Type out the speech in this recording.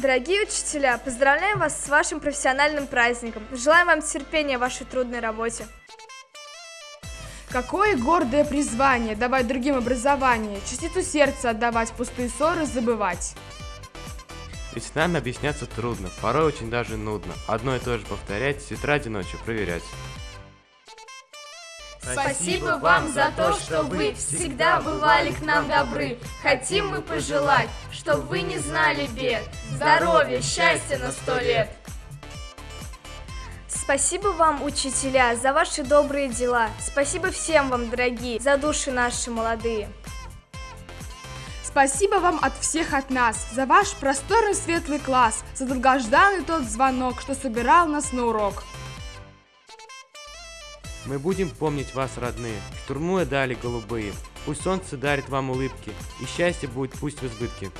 Дорогие учителя, поздравляем вас с вашим профессиональным праздником. Желаем вам терпения в вашей трудной работе. Какое гордое призвание давать другим образование, частицу сердца отдавать, пустые ссоры забывать. Ведь с нами объясняться трудно, порой очень даже нудно. Одно и то же повторять, с утра до ночи проверять. Спасибо вам за то, что вы всегда бывали к нам добры. Хотим мы пожелать, чтобы вы не знали бед. Здоровья, счастья на сто лет. Спасибо вам, учителя, за ваши добрые дела. Спасибо всем вам, дорогие, за души наши молодые. Спасибо вам от всех от нас, за ваш просторный светлый класс, за долгожданный тот звонок, что собирал нас на урок. Мы будем помнить вас, родные, штурмуя дали голубые. Пусть солнце дарит вам улыбки, и счастье будет пусть в избытке.